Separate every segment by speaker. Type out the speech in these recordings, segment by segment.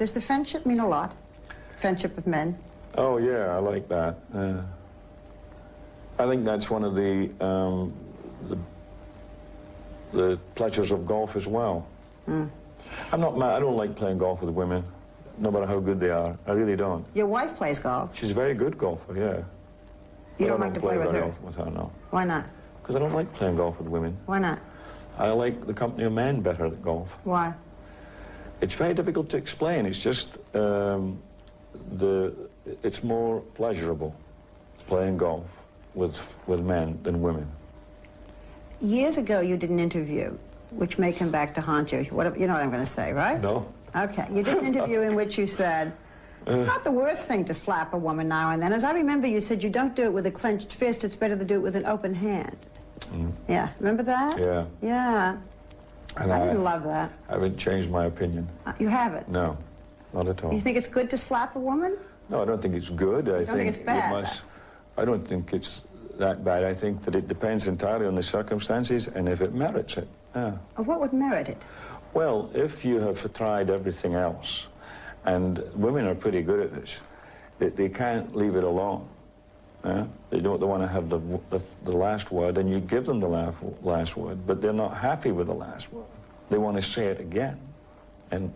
Speaker 1: Does the friendship mean a lot? Friendship of men?
Speaker 2: Oh, yeah, I like that. Uh, I think that's one of the, um, the, the pleasures of golf as well.
Speaker 1: Hmm.
Speaker 2: I'm not mad. I don't like playing golf with women, no matter how good they are. I really don't.
Speaker 1: Your wife plays golf.
Speaker 2: She's a very good golfer, yeah.
Speaker 1: You don't
Speaker 2: I
Speaker 1: like to play with
Speaker 2: very
Speaker 1: her.
Speaker 2: with her, no.
Speaker 1: Why not?
Speaker 2: Because I don't like playing golf with women.
Speaker 1: Why not?
Speaker 2: I like the company of men better at golf.
Speaker 1: Why?
Speaker 2: It's very difficult to explain. It's just um, the it's more pleasurable playing golf with with men than women.
Speaker 1: Years ago, you did an interview, which may come back to haunt you. What, you know what I'm going to say, right?
Speaker 2: No.
Speaker 1: Okay. You did an interview in which you said, it's not the worst thing to slap a woman now and then. As I remember, you said you don't do it with a clenched fist. It's better to do it with an open hand. Yeah. Remember that?
Speaker 2: Yeah.
Speaker 1: Yeah.
Speaker 2: And
Speaker 1: I didn't love that.
Speaker 2: I haven't changed my opinion.
Speaker 1: Uh, You haven't.
Speaker 2: No, not at all.
Speaker 1: You think it's good to slap a woman?
Speaker 2: No, I don't think it's good. I
Speaker 1: don't think it's
Speaker 2: it
Speaker 1: bad,
Speaker 2: must. I don't think it's that bad. I think that it depends entirely on the circumstances and if it merits it. Yeah.
Speaker 1: What would merit it?
Speaker 2: Well, if you have tried everything else, and women are pretty good at this, they, they can't leave it alone. They don't they want to have the, the, the last word, and you give them the last, last word, but they're not happy with the last word. They want to say it again and,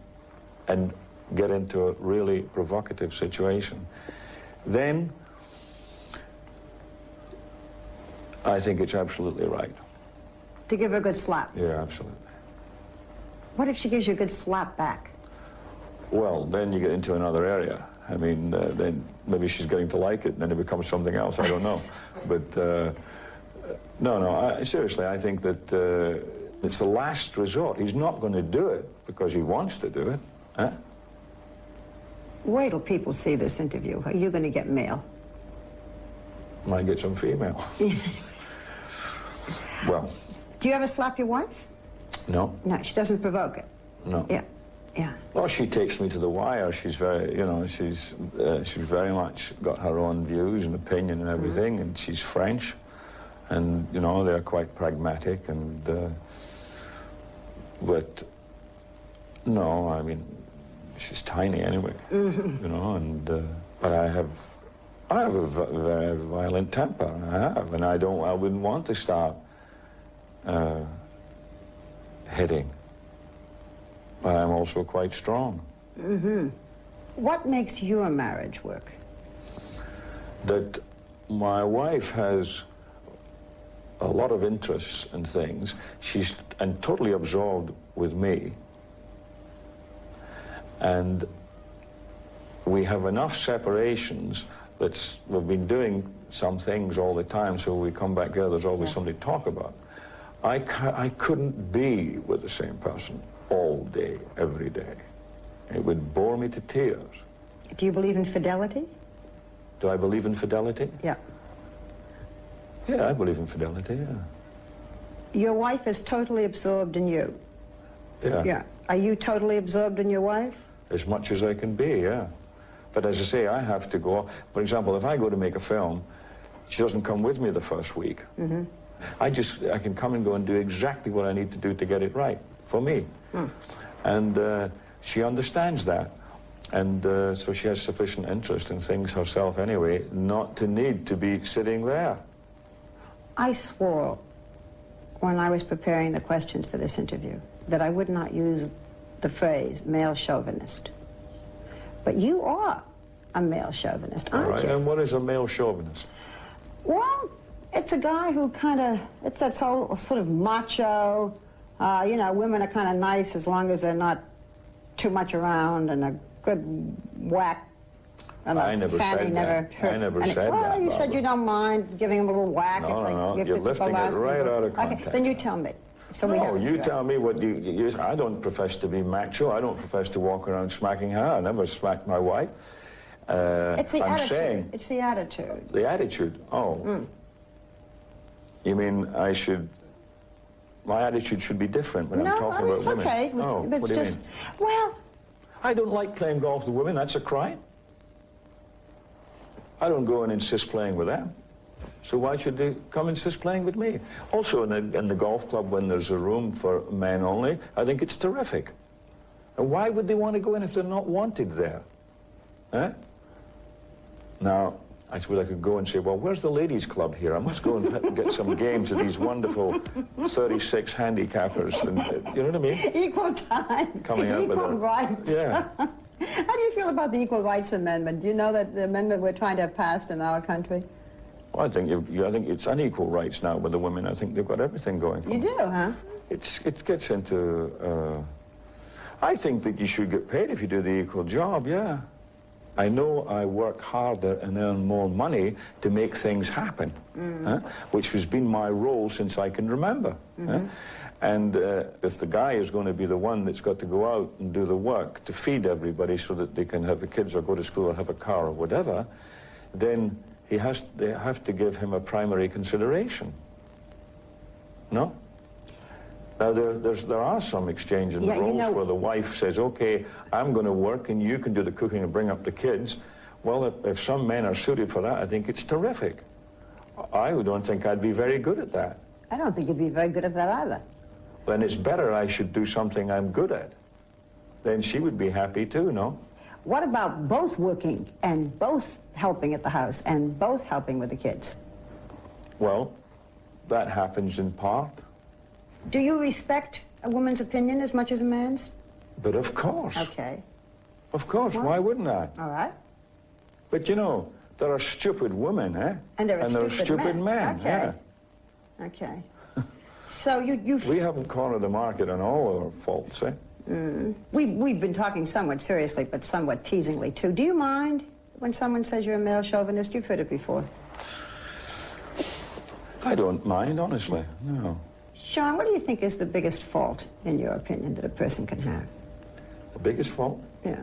Speaker 2: and get into a really provocative situation. Then I think it's absolutely right.
Speaker 1: To give her a good slap.
Speaker 2: Yeah, absolutely.
Speaker 1: What if she gives you a good slap back?
Speaker 2: Well, then you get into another area. I mean, uh, then maybe she's getting to like it, and then it becomes something else. I don't know. But uh, no, no. I, seriously, I think that uh, it's the last resort. He's not going to do it because he wants to do it. Huh?
Speaker 1: Wait till people see this interview. Are you going to get mail?
Speaker 2: Might get some female. well,
Speaker 1: Do you ever slap your wife?
Speaker 2: no,
Speaker 1: No, she doesn't provoke it.
Speaker 2: no.
Speaker 1: Yeah, yeah.
Speaker 2: Well, she takes me to the wire. She's very, you know, she's uh, she's very much got her own views and opinion and everything, and she's French, and you know they're quite pragmatic and. Uh, but no, I mean, she's tiny anyway, you know, and uh, but I have. I have a v- very violent temper, I have, and I don't. I wouldn't want to start uh, hitting but I'm also quite strong. Mm-hmm.
Speaker 1: What makes your marriage work?
Speaker 2: That my wife has a lot of interests and things. She's and totally absorbed with me. And we have enough separations that we've been doing some things all the time, so we come back together, there's always something to talk about. I, I couldn't be with the same person all day, every day. It would bore me to tears.
Speaker 1: Do you believe in fidelity?
Speaker 2: Do I believe in fidelity?
Speaker 1: Yeah.
Speaker 2: Yeah, I believe in fidelity, yeah.
Speaker 1: Your wife is totally absorbed in you.
Speaker 2: Yeah.
Speaker 1: Yeah. Are you totally absorbed in your wife?
Speaker 2: As much as I can be, yeah. But as I say, I have to go. For example, if I go to make a film, she doesn't come with me the first week. Mm-hmm. I just, I can come and go and do exactly what I need to do to get it right for me. And uh, she understands that. And uh, so she has sufficient interest in things herself anyway, not to need to be sitting there.
Speaker 1: I swore when I was preparing the questions for this interview that I would not use the phrase male chauvinist. But you are a male chauvinist, aren't
Speaker 2: right?
Speaker 1: you?
Speaker 2: And what is a male chauvinist?
Speaker 1: Well, it's a guy who kind of, it's that whole sort of macho, uh, you know, women are kind of nice as long as they're not too much around and a good whack. And
Speaker 2: I never
Speaker 1: fanny
Speaker 2: said
Speaker 1: never
Speaker 2: that.
Speaker 1: hurt.
Speaker 2: I never
Speaker 1: and it-
Speaker 2: said
Speaker 1: well,
Speaker 2: that,
Speaker 1: you said you don't mind giving them a little whack.
Speaker 2: No,
Speaker 1: if,
Speaker 2: no, no.
Speaker 1: If
Speaker 2: You're
Speaker 1: it's
Speaker 2: lifting it right out of context.
Speaker 1: Okay, then you tell me. So we
Speaker 2: No, you tell me what you, you. I don't profess to be macho. I don't profess to walk around smacking her. I never smacked my wife. Uh,
Speaker 1: It's the
Speaker 2: I'm
Speaker 1: attitude.
Speaker 2: saying
Speaker 1: It's the attitude.
Speaker 2: the attitude. Oh,
Speaker 1: Mm.
Speaker 2: you mean I should? My attitude should be different when I'm talking
Speaker 1: I mean,
Speaker 2: about
Speaker 1: it's
Speaker 2: women.
Speaker 1: okay.
Speaker 2: Oh,
Speaker 1: but
Speaker 2: what
Speaker 1: it's
Speaker 2: do you
Speaker 1: just,
Speaker 2: mean?
Speaker 1: well,
Speaker 2: I don't like playing golf with women. That's a crime. I don't go and insist playing with them. So why should they come insist playing with me? Also, in the, in the golf club, when there's a room for men only, I think it's terrific. And why would they want to go in if they're not wanted there? Eh? Now, I suppose I could go and say, well, where's the ladies' club here? I must go and get some games of these wonderful 36 handicappers. And, uh, you know what I mean?
Speaker 1: Equal time.
Speaker 2: Coming up
Speaker 1: Equal
Speaker 2: a-
Speaker 1: rights.
Speaker 2: Yeah.
Speaker 1: How do you feel about the Equal Rights Amendment? Do you know that the amendment we're trying to have passed in our country?
Speaker 2: Well, I think you, you, I think it's unequal rights now with the women. I think they've got everything going for
Speaker 1: You do, huh?
Speaker 2: It's, it gets into. Uh, I think that you should get paid if you do the equal job. Yeah. I know I work harder and earn more money to make things happen, huh? which has been my role since I can remember. huh? And uh, if the guy is going to be the one that's got to go out and do the work to feed everybody so that they can have the kids or go to school or have a car or whatever, then he has, they have to give him a primary consideration. No? Now, there, there's, there are some exchange in
Speaker 1: Yeah, you
Speaker 2: roles
Speaker 1: know-
Speaker 2: where the wife says, okay, I'm going to work and you can do the cooking and bring up the kids. Well, if, if some men are suited for that, I think it's terrific. I don't think I'd be very good at that.
Speaker 1: I don't think you'd be very good at that either.
Speaker 2: Then it's better I should do something I'm good at. Then she would be happy too, no?
Speaker 1: What about both working and both helping at the house and both helping with the kids?
Speaker 2: Well, that happens in part.
Speaker 1: Do you respect a woman's opinion as much as a man's?
Speaker 2: But of course,
Speaker 1: Okay.
Speaker 2: of course, why wouldn't I?
Speaker 1: All right.
Speaker 2: But you know, there are stupid women, eh?
Speaker 1: And there are stupid,
Speaker 2: stupid men,
Speaker 1: Okay.
Speaker 2: yeah.
Speaker 1: Okay. So you, you,
Speaker 2: We haven't cornered the market on all our faults, eh? Mm.
Speaker 1: we've, we've been talking somewhat seriously, but somewhat teasingly too. Do you mind when someone says you're a male chauvinist? You've heard it before.
Speaker 2: I don't mind, honestly. No.
Speaker 1: Sean, what do you think is the biggest fault, in your opinion, that a person can have?
Speaker 2: The biggest fault?
Speaker 1: Yeah.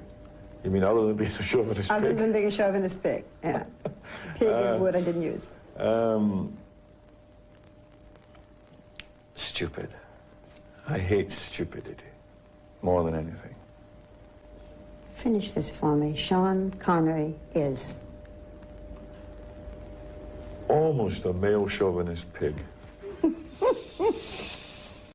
Speaker 2: You mean other than being a chauvinist
Speaker 1: Other
Speaker 2: pig?
Speaker 1: than being a chauvinist pig. Yeah. Pig is a word I didn't use.
Speaker 2: Um, stupid. I hate stupidity more than anything.
Speaker 1: Finish this for me. Sean Connery is.
Speaker 2: Almost a male chauvinist pig. Ooh.